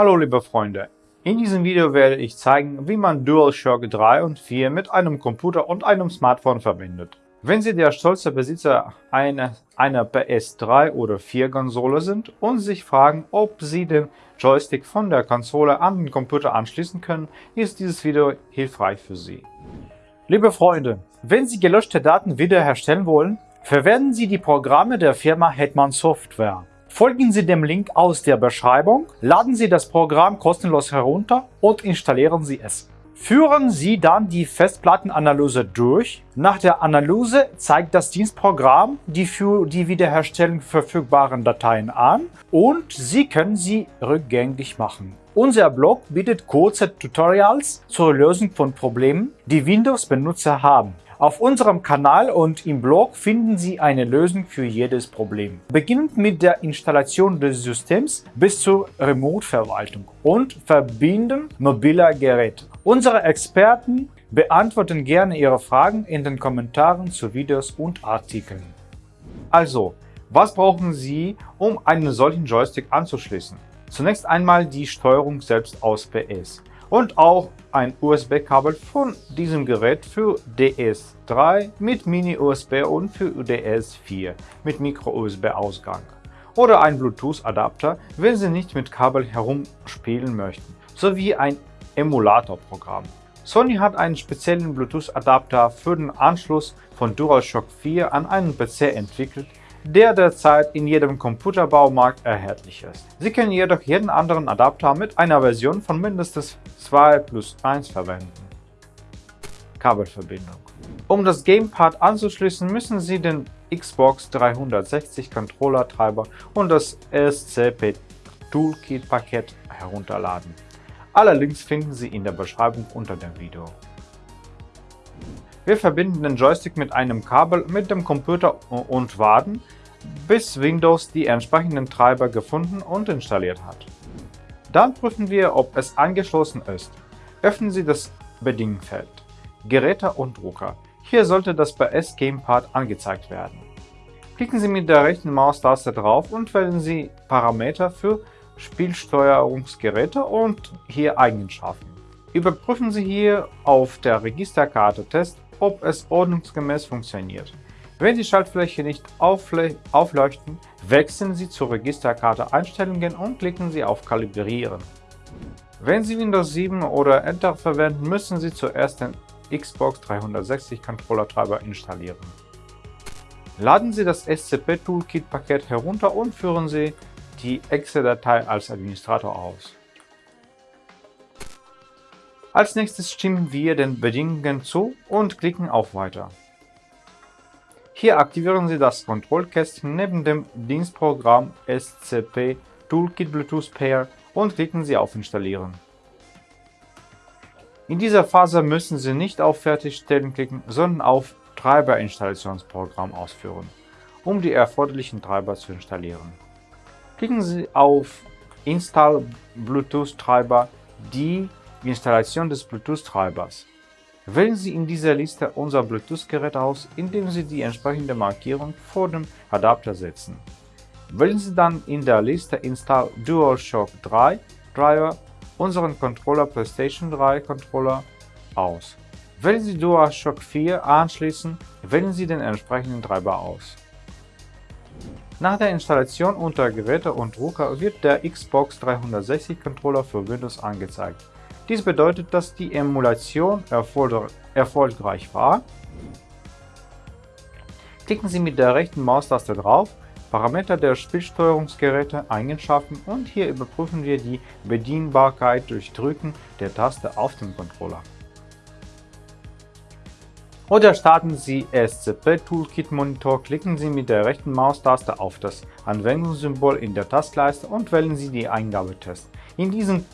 Hallo liebe Freunde, in diesem Video werde ich zeigen, wie man DualShock 3 und 4 mit einem Computer und einem Smartphone verbindet. Wenn Sie der stolze Besitzer einer, einer PS3 oder 4 Konsole sind und sich fragen, ob Sie den Joystick von der Konsole an den Computer anschließen können, ist dieses Video hilfreich für Sie. Liebe Freunde, wenn Sie gelöschte Daten wiederherstellen wollen, verwenden Sie die Programme der Firma Hetman Software. Folgen Sie dem Link aus der Beschreibung, laden Sie das Programm kostenlos herunter und installieren Sie es. Führen Sie dann die Festplattenanalyse durch. Nach der Analyse zeigt das Dienstprogramm die für die Wiederherstellung verfügbaren Dateien an und Sie können sie rückgängig machen. Unser Blog bietet kurze Tutorials zur Lösung von Problemen, die Windows-Benutzer haben. Auf unserem Kanal und im Blog finden Sie eine Lösung für jedes Problem. Beginnend mit der Installation des Systems bis zur Remote-Verwaltung und Verbinden mobiler Geräte. Unsere Experten beantworten gerne Ihre Fragen in den Kommentaren zu Videos und Artikeln. Also, was brauchen Sie, um einen solchen Joystick anzuschließen? Zunächst einmal die Steuerung selbst aus PS und auch ein USB-Kabel von diesem Gerät für DS3 mit Mini-USB und für DS4 mit Micro-USB-Ausgang oder ein Bluetooth-Adapter, wenn Sie nicht mit Kabel herumspielen möchten, sowie ein Emulatorprogramm. Sony hat einen speziellen Bluetooth-Adapter für den Anschluss von DualShock 4 an einen PC entwickelt, der derzeit in jedem Computerbaumarkt erhältlich ist. Sie können jedoch jeden anderen Adapter mit einer Version von mindestens 2 plus 1 verwenden. Kabelverbindung Um das Gamepad anzuschließen, müssen Sie den Xbox 360 Controller-Treiber und das SCP Toolkit-Paket herunterladen. Alle Links finden Sie in der Beschreibung unter dem Video. Wir verbinden den Joystick mit einem Kabel mit dem Computer und warten, bis Windows die entsprechenden Treiber gefunden und installiert hat. Dann prüfen wir, ob es angeschlossen ist. Öffnen Sie das Bedienfeld Geräte und Drucker. Hier sollte das PS Gamepad angezeigt werden. Klicken Sie mit der rechten Maustaste drauf und wählen Sie Parameter für Spielsteuerungsgeräte und hier Eigenschaften. Überprüfen Sie hier auf der Registerkarte Test ob es ordnungsgemäß funktioniert. Wenn die Schaltfläche nicht aufleuchten, wechseln Sie zur Registerkarte Einstellungen und klicken Sie auf Kalibrieren. Wenn Sie Windows 7 oder Enter verwenden, müssen Sie zuerst den Xbox 360 Controller-Treiber installieren. Laden Sie das SCP-Toolkit-Paket herunter und führen Sie die Exe-Datei als Administrator aus. Als nächstes stimmen wir den Bedingungen zu und klicken auf Weiter. Hier aktivieren Sie das Kontrollkästchen neben dem Dienstprogramm SCP Toolkit Bluetooth Pair und klicken Sie auf Installieren. In dieser Phase müssen Sie nicht auf Fertigstellen klicken, sondern auf Treiberinstallationsprogramm ausführen, um die erforderlichen Treiber zu installieren. Klicken Sie auf Install Bluetooth Treiber, die Installation des Bluetooth-Treibers. Wählen Sie in dieser Liste unser Bluetooth-Gerät aus, indem Sie die entsprechende Markierung vor dem Adapter setzen. Wählen Sie dann in der Liste Install DualShock 3 Driver unseren Controller PlayStation 3 Controller aus. Wählen Sie DualShock 4 anschließen, wählen Sie den entsprechenden Treiber aus. Nach der Installation unter Geräte und Drucker wird der Xbox 360 Controller für Windows angezeigt. Dies bedeutet, dass die Emulation erfolgreich war. Klicken Sie mit der rechten Maustaste drauf, Parameter der Spielsteuerungsgeräte, Eigenschaften und hier überprüfen wir die Bedienbarkeit durch Drücken der Taste auf dem Controller. Oder starten Sie SCP Toolkit Monitor, klicken Sie mit der rechten Maustaste auf das Anwendungssymbol in der Tastleiste und wählen Sie die Eingabetest. In diesem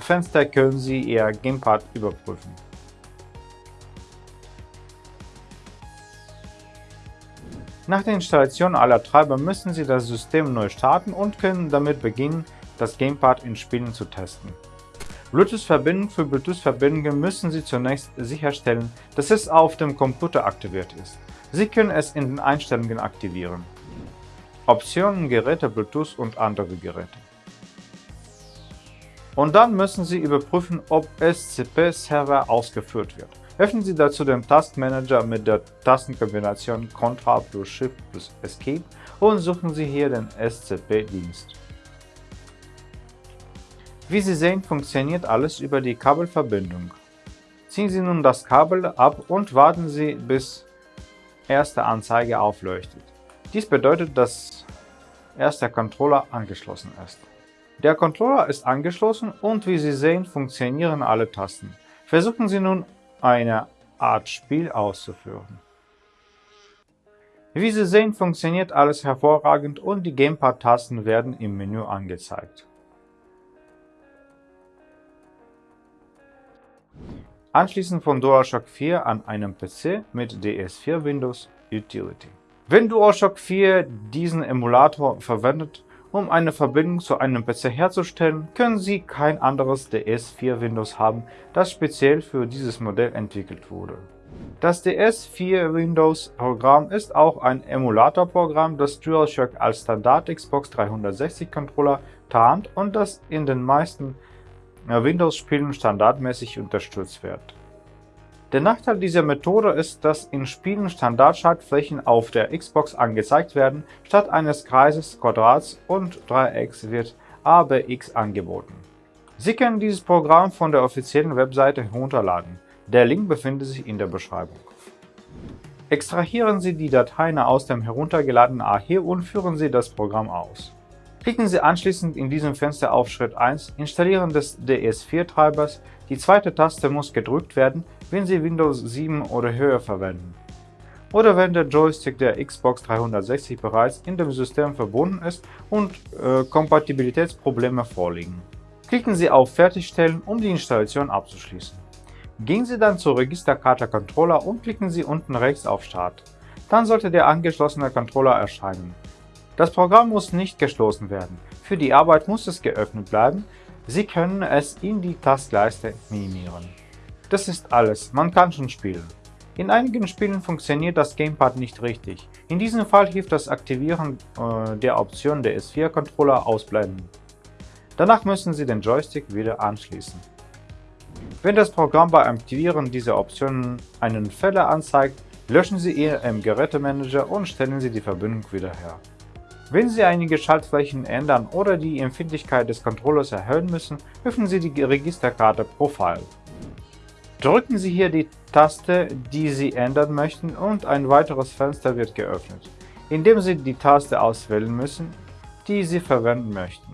Fenster können Sie Ihr Gamepad überprüfen. Nach der Installation aller Treiber müssen Sie das System neu starten und können damit beginnen, das Gamepad in Spielen zu testen. Bluetooth-Verbindung Für Bluetooth-Verbindungen müssen Sie zunächst sicherstellen, dass es auf dem Computer aktiviert ist. Sie können es in den Einstellungen aktivieren. Optionen Geräte Bluetooth und andere Geräte Und dann müssen Sie überprüfen, ob SCP-Server ausgeführt wird. Öffnen Sie dazu den Taskmanager mit der Tastenkombination Ctrl plus Shift plus Escape und suchen Sie hier den SCP-Dienst. Wie Sie sehen, funktioniert alles über die Kabelverbindung. Ziehen Sie nun das Kabel ab und warten Sie, bis erste Anzeige aufleuchtet. Dies bedeutet, dass erst Controller angeschlossen ist. Der Controller ist angeschlossen und wie Sie sehen, funktionieren alle Tasten. Versuchen Sie nun eine Art Spiel auszuführen. Wie Sie sehen, funktioniert alles hervorragend und die Gamepad-Tasten werden im Menü angezeigt. Anschließen von DualShock 4 an einem PC mit DS4 Windows Utility. Wenn DualShock 4 diesen Emulator verwendet, um eine Verbindung zu einem PC herzustellen, können Sie kein anderes DS4 Windows haben, das speziell für dieses Modell entwickelt wurde. Das DS4 Windows Programm ist auch ein Emulatorprogramm, das DualShock als Standard Xbox 360 Controller tarnt und das in den meisten Windows-Spielen standardmäßig unterstützt wird. Der Nachteil dieser Methode ist, dass in Spielen Standardschaltflächen auf der Xbox angezeigt werden, statt eines Kreises, Quadrats und Dreiecks wird ABX angeboten. Sie können dieses Programm von der offiziellen Webseite herunterladen. Der Link befindet sich in der Beschreibung. Extrahieren Sie die Dateien aus dem heruntergeladenen AHE und führen Sie das Programm aus. Klicken Sie anschließend in diesem Fenster auf Schritt 1 Installieren des DS4-Treibers. Die zweite Taste muss gedrückt werden, wenn Sie Windows 7 oder höher verwenden. Oder wenn der Joystick der Xbox 360 bereits in dem System verbunden ist und äh, Kompatibilitätsprobleme vorliegen. Klicken Sie auf Fertigstellen, um die Installation abzuschließen. Gehen Sie dann zur Registerkarte Controller und klicken Sie unten rechts auf Start. Dann sollte der angeschlossene Controller erscheinen. Das Programm muss nicht geschlossen werden. Für die Arbeit muss es geöffnet bleiben. Sie können es in die Taskleiste minimieren. Das ist alles, man kann schon spielen. In einigen Spielen funktioniert das Gamepad nicht richtig. In diesem Fall hilft das Aktivieren äh, der Option der S4-Controller ausblenden. Danach müssen Sie den Joystick wieder anschließen. Wenn das Programm beim Aktivieren dieser Optionen einen Fehler anzeigt, löschen Sie ihn im Gerätemanager und stellen Sie die Verbindung wieder her. Wenn Sie einige Schaltflächen ändern oder die Empfindlichkeit des Controllers erhöhen müssen, öffnen Sie die Registerkarte Profile. Drücken Sie hier die Taste, die Sie ändern möchten und ein weiteres Fenster wird geöffnet, indem Sie die Taste auswählen müssen, die Sie verwenden möchten.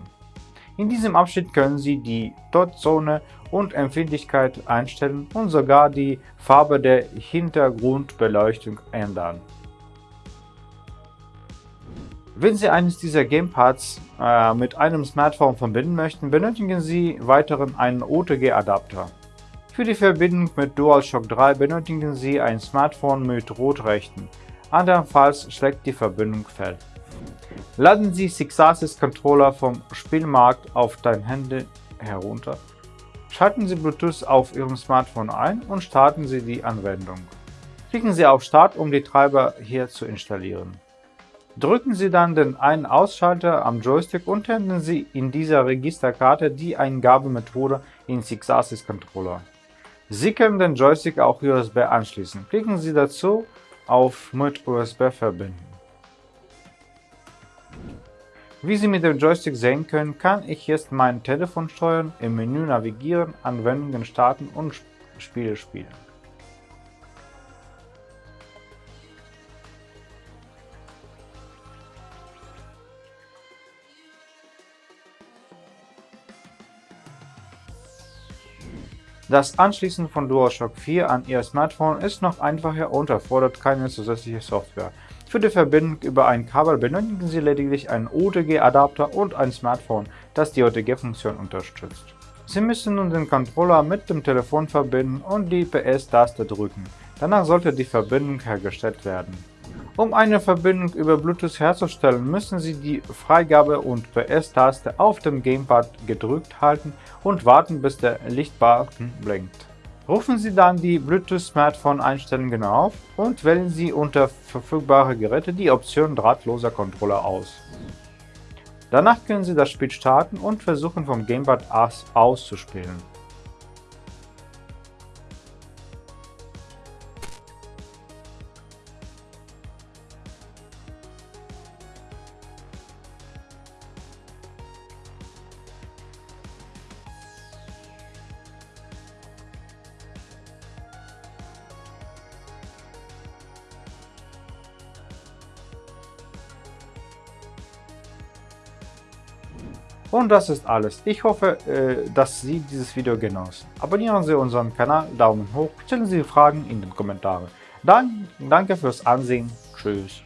In diesem Abschnitt können Sie die Dotzone und Empfindlichkeit einstellen und sogar die Farbe der Hintergrundbeleuchtung ändern. Wenn Sie eines dieser Gamepads äh, mit einem Smartphone verbinden möchten, benötigen Sie weiteren einen OTG-Adapter. Für die Verbindung mit DualShock 3 benötigen Sie ein Smartphone mit Rotrechten, andernfalls schlägt die Verbindung fehl. Laden Sie Sixasis Controller vom Spielmarkt auf dein Handy herunter. Schalten Sie Bluetooth auf Ihrem Smartphone ein und starten Sie die Anwendung. Klicken Sie auf Start, um die Treiber hier zu installieren. Drücken Sie dann den Ein-Ausschalter am Joystick und ändern Sie in dieser Registerkarte die Eingabemethode in Sixasis Controller. Sie können den Joystick auch USB anschließen. Klicken Sie dazu auf Mit USB verbinden. Wie Sie mit dem Joystick sehen können, kann ich jetzt mein Telefon steuern, im Menü navigieren, Anwendungen starten und Spiele spielen. Das Anschließen von DualShock 4 an Ihr Smartphone ist noch einfacher und erfordert keine zusätzliche Software. Für die Verbindung über ein Kabel benötigen Sie lediglich einen OTG-Adapter und ein Smartphone, das die OTG-Funktion unterstützt. Sie müssen nun den Controller mit dem Telefon verbinden und die PS-Taste drücken. Danach sollte die Verbindung hergestellt werden. Um eine Verbindung über Bluetooth herzustellen, müssen Sie die Freigabe- und PS-Taste auf dem Gamepad gedrückt halten und warten, bis der Lichtbalken blinkt. Rufen Sie dann die Bluetooth-Smartphone-Einstellungen auf und wählen Sie unter verfügbare Geräte die Option Drahtloser Controller aus. Danach können Sie das Spiel starten und versuchen vom Gamepad aus auszuspielen. Und das ist alles. Ich hoffe, äh, dass Sie dieses Video genossen. Abonnieren Sie unseren Kanal, Daumen hoch, stellen Sie Fragen in den Kommentaren. Dann danke fürs Ansehen. Tschüss.